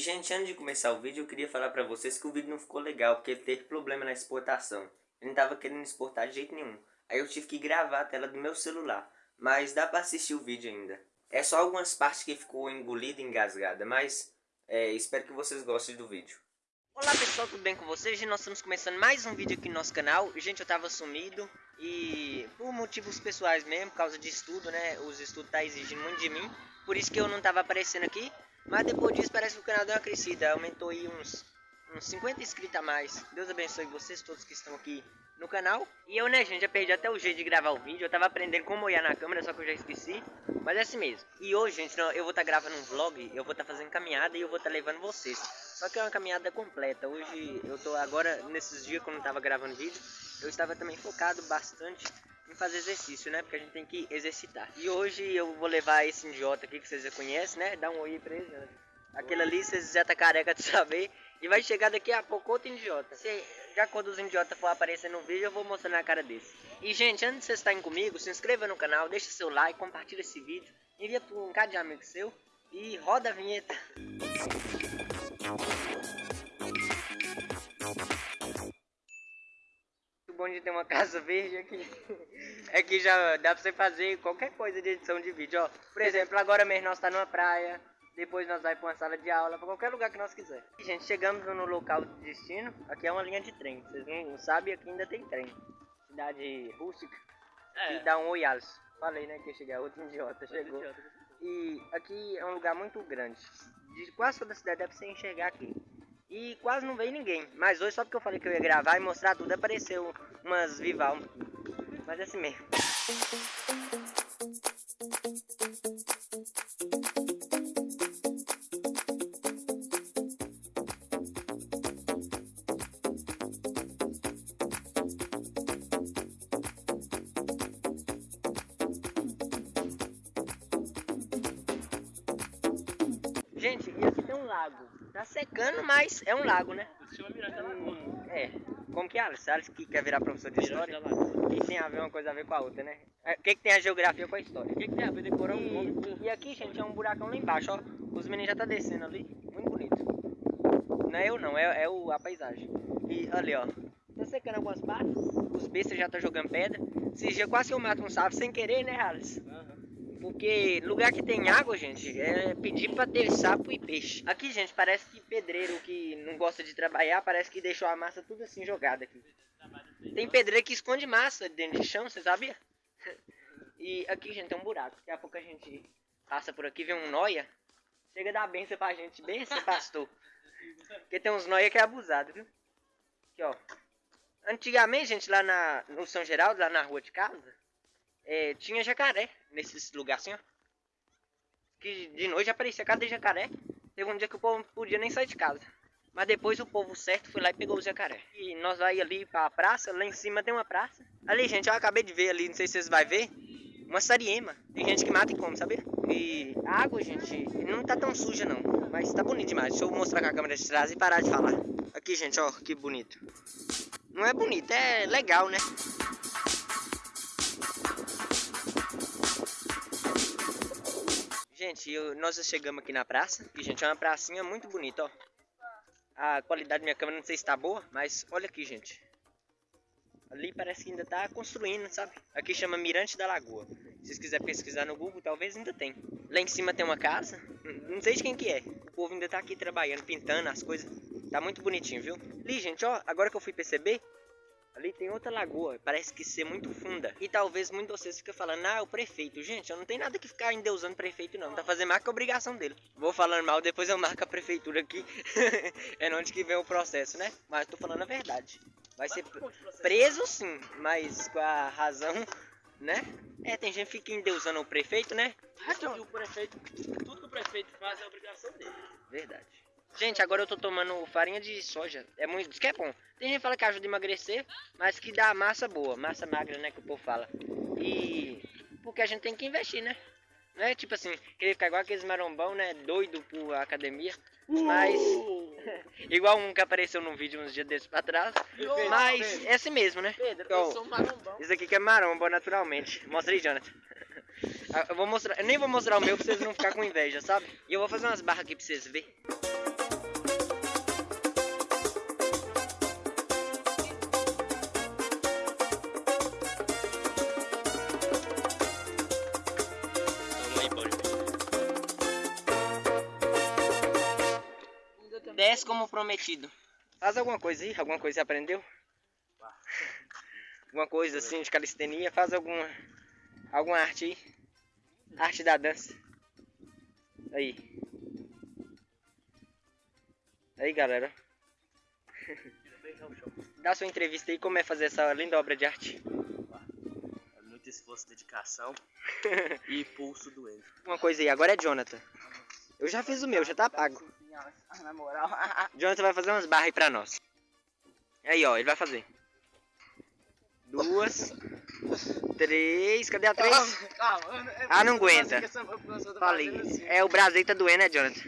gente, antes de começar o vídeo, eu queria falar pra vocês que o vídeo não ficou legal, porque ele teve problema na exportação. Eu não tava querendo exportar de jeito nenhum. Aí eu tive que gravar a tela do meu celular. Mas dá pra assistir o vídeo ainda. É só algumas partes que ficou engolida e engasgada, mas é, espero que vocês gostem do vídeo. Olá pessoal, tudo bem com vocês? Nós estamos começando mais um vídeo aqui no nosso canal. Gente, eu tava sumido e por motivos pessoais mesmo, por causa de estudo, né? Os estudos tá exigindo muito de mim. Por isso que eu não tava aparecendo aqui. Mas depois disso parece que o canal deu uma crescida, aumentou aí uns, uns 50 inscritos a mais. Deus abençoe vocês todos que estão aqui no canal. E eu, né, gente, já perdi até o jeito de gravar o vídeo. Eu tava aprendendo como olhar na câmera, só que eu já esqueci. Mas é assim mesmo. E hoje, gente, eu vou estar tá gravando um vlog, eu vou estar tá fazendo caminhada e eu vou estar tá levando vocês. Só que é uma caminhada completa. Hoje eu tô agora, nesses dias que eu não tava gravando vídeo, eu estava também focado bastante em fazer exercício, né? Porque a gente tem que exercitar. E hoje eu vou levar esse idiota aqui que vocês já conhecem, né? Dá um oi pra ele, né? Aquele ali vocês já tá careca de saber. E vai chegar daqui a pouco outro idiota. Se, já quando os idiotas for aparecer no vídeo, eu vou mostrar na cara desse. E gente, antes de vocês estarem comigo, se inscreva no canal, deixa seu like, compartilha esse vídeo, envia para um cara de amigo seu e roda a vinheta. Bom de ter uma casa verde aqui é que já dá pra você fazer qualquer coisa de edição de vídeo, ó. Por exemplo, agora mesmo nós tá numa praia, depois nós vai para uma sala de aula, para qualquer lugar que nós quiser. E, gente, chegamos no local de destino. Aqui é uma linha de trem. Vocês não sabem, aqui ainda tem trem. Cidade rústica. É. E dá um oi. Falei, né, que ia chegar outro idiota. Chegou. E aqui é um lugar muito grande. De quase toda a cidade dá pra você enxergar aqui. E quase não veio ninguém. Mas hoje, só porque eu falei que eu ia gravar e mostrar tudo, apareceu umas Vival. Mas é assim mesmo. Gente, e lago. Tá secando, mas é um lago, né? É. Como que é, Alice? Alice que quer virar professor de história? E tem a ver uma coisa a ver com a outra, né? É, o que, que tem a geografia com a história? O que, que tem a ver decorar um nome? E aqui, gente, é um buracão lá embaixo, ó. Os meninos já tá descendo ali. Muito bonito. Não é eu não, é, é o, a paisagem. E ali, ó. Tá secando algumas partes. Os bestas já tá jogando pedra. Esses dias quase que eu mato um sapo sem querer, né, Alice? Uhum. Porque lugar que tem água, gente, é pedir pra ter sapo e peixe. Aqui, gente, parece que pedreiro que não gosta de trabalhar, parece que deixou a massa tudo assim jogada aqui. Tem pedreiro que esconde massa dentro de chão, você sabia? E aqui, gente, tem um buraco. Daqui a pouco a gente passa por aqui, vê um noia. Chega a dar benção pra gente, benção, pastor. Porque tem uns noia que é abusado, viu? Aqui, ó. Antigamente, gente, lá na, no São Geraldo, lá na rua de casa, é, tinha jacaré nesses lugares assim, ó. Que de noite aparecia cada jacaré. Teve um dia que o povo não podia nem sair de casa. Mas depois o povo certo foi lá e pegou o jacaré. E nós vai ali pra praça, lá em cima tem uma praça. Ali, gente, eu acabei de ver ali, não sei se vocês vão ver. Uma sariema. Tem gente que mata e come, sabe? E a água, gente, não tá tão suja não. Mas tá bonito demais. Deixa eu mostrar com a câmera de trás e parar de falar. Aqui, gente, ó, que bonito. Não é bonito, é legal, né? Gente, eu, nós chegamos aqui na praça. E, gente, é uma pracinha muito bonita, ó. A qualidade da minha câmera não sei se tá boa, mas olha aqui, gente. Ali parece que ainda tá construindo, sabe? Aqui chama Mirante da Lagoa. Se vocês quiserem pesquisar no Google, talvez ainda tem. Lá em cima tem uma casa. Não sei de quem que é. O povo ainda tá aqui trabalhando, pintando as coisas. Tá muito bonitinho, viu? Ali, gente, ó. Agora que eu fui perceber, Ali tem outra lagoa, parece que ser muito funda. E talvez muitos de vocês fiquem falando, ah, o prefeito. Gente, eu não tenho nada que ficar endeusando prefeito não. Tá fazendo mais que a obrigação dele. Vou falando mal, depois eu marco a prefeitura aqui. é onde que vem o processo, né? Mas tô falando a verdade. Vai ser preso sim, mas com a razão, né? É, tem gente que fica endeusando o prefeito, né? o prefeito, tudo que o prefeito faz é obrigação dele. Verdade. Gente, agora eu tô tomando farinha de soja. É muito. Diz que é bom. Tem gente que fala que ajuda a emagrecer, mas que dá massa boa, massa magra, né? Que o povo fala. E. Porque a gente tem que investir, né? Não é tipo assim, querer ficar igual aqueles marombão, né? Doido por academia. Mas. Uh! igual um que apareceu num vídeo uns dias desses pra trás. Mas Pedro. é assim mesmo, né? Pedro, então, eu sou marombão. Isso aqui que é maromba naturalmente. Mostra aí, Jonathan. Eu vou mostrar. Eu nem vou mostrar o meu pra vocês não ficar com inveja, sabe? E eu vou fazer umas barras aqui pra vocês verem. 10 como prometido. Faz alguma coisa aí? Alguma coisa você aprendeu? alguma coisa assim de calistenia? Faz alguma, alguma arte aí? Arte da dança. Aí. Aí, galera. Dá sua entrevista aí, como é fazer essa linda obra de arte. É muito esforço, dedicação e pulso doendo. Uma coisa aí, agora é Jonathan. Eu já fiz o meu, já tá pago. Na moral. Jonathan vai fazer umas barras aí pra nós. Aí, ó, ele vai fazer. Duas. Três. Cadê a três? Calma, Ah, não aguenta. Falei. É, o aí tá doendo, né, Jonathan?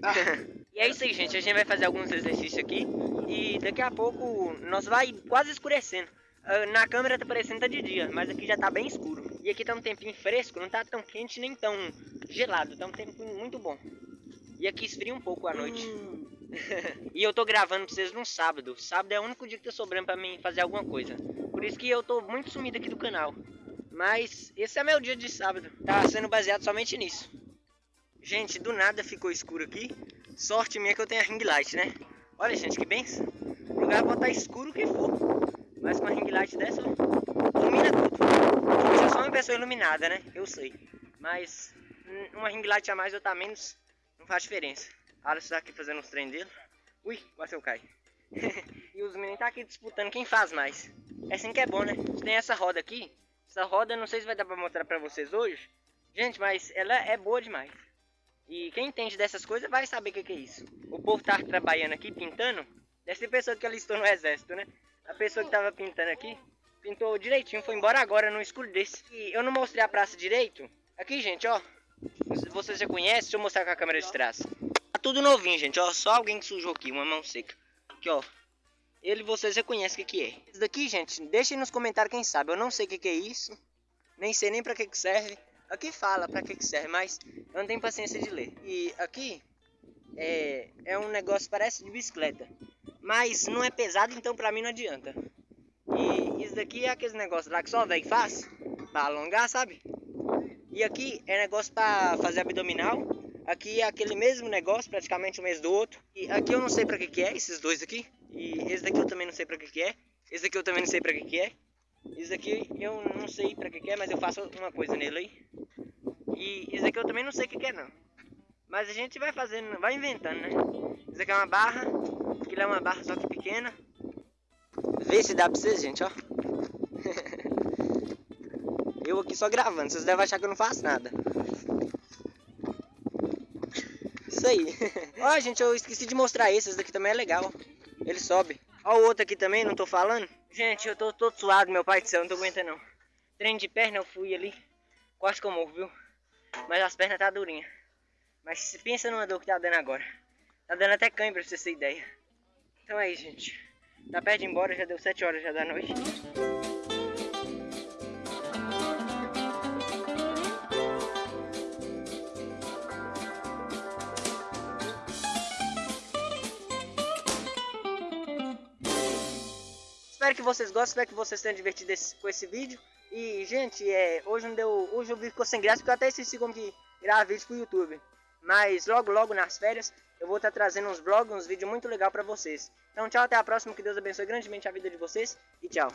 e é isso aí, gente. A gente vai fazer alguns exercícios aqui. E daqui a pouco nós vai quase escurecendo. Ah, Na câmera tá parecendo que tá de dia, mas aqui já tá bem escuro. E aqui tá um tempinho fresco, não tá tão quente nem tão gelado. Tá um tempo muito bom. E aqui esfria um pouco à noite. e eu tô gravando pra vocês no sábado. Sábado é o único dia que tá sobrando pra mim fazer alguma coisa. Por isso que eu tô muito sumido aqui do canal. Mas esse é meu dia de sábado. Tá sendo baseado somente nisso. Gente, do nada ficou escuro aqui. Sorte minha que eu tenho a ring light, né? Olha, gente, que benção. O lugar pode estar escuro que for. Mas com a ring light dessa, ó, ilumina tudo. Eu sou só uma pessoa iluminada, né? Eu sei. Mas uma ring light a mais ou a menos não faz diferença. Alisson tá aqui fazendo os treinos dele. Ui, quase eu caio. e os meninos tá aqui disputando quem faz mais. É assim que é bom, né? Tem essa roda aqui. Essa roda, não sei se vai dar pra mostrar pra vocês hoje. Gente, mas ela é boa demais. E quem entende dessas coisas vai saber o que, que é isso. O povo tá trabalhando aqui, pintando. Deve ser pessoa que alistou no exército, né? A pessoa que tava pintando aqui, pintou direitinho, foi embora agora no escuro desse. E eu não mostrei a praça direito. Aqui, gente, ó. Vocês já conhecem, deixa eu mostrar com a câmera de trás. Tá tudo novinho, gente, ó. Só alguém que sujou aqui, uma mão seca. Aqui, ó. Ele vocês já conhecem o que, que é. Isso daqui, gente, deixem nos comentários quem sabe. Eu não sei o que, que é isso. Nem sei nem pra que, que serve. Aqui fala pra que, que serve, mas eu não tenho paciência de ler. E aqui é, é um negócio, parece de bicicleta. Mas não é pesado, então pra mim não adianta. Isso daqui é aqueles negócios lá que só velho faz. Pra alongar, sabe? E aqui é negócio pra fazer abdominal. Aqui é aquele mesmo negócio, praticamente o mesmo do outro. E aqui eu não sei pra que que é, esses dois aqui. E esse daqui eu também não sei pra que que é. Esse daqui eu também não sei pra que que é. Esse daqui eu não sei pra que que é, mas eu faço uma coisa nele aí. E esse daqui eu também não sei o que que é não. Mas a gente vai fazendo, vai inventando, né? Isso aqui é uma barra. Aquilo é uma barra só que pequena. Vê se dá pra vocês, gente, ó. Eu aqui só gravando, vocês devem achar que eu não faço nada. Isso aí. Ó, gente, eu esqueci de mostrar esse. Esse daqui também é legal. Ele sobe. Ó o outro aqui também, não tô falando. Gente, eu tô todo suado, meu pai do céu, não tô aguentando não. Treino de perna, eu fui ali. Quase que eu morro, viu? Mas as pernas tá durinhas. Mas pensa numa dor que tá dando agora. Tá dando até cãibra pra você ter ideia. Então é isso, gente. Tá perto de ir embora, já deu 7 horas já da noite. Espero que vocês gostem, espero que vocês tenham divertido esse- com esse vídeo. E, gente, é, hoje não deu. Hoje o vídeo ficou sem graça porque eu até esqueci como que gravar vídeos pro YouTube. Mas logo, logo nas férias, eu vou estar trazendo uns vlogs, uns vídeos muito legais pra vocês. Então, tchau, até a próxima. Que Deus abençoe grandemente a vida de vocês. E tchau.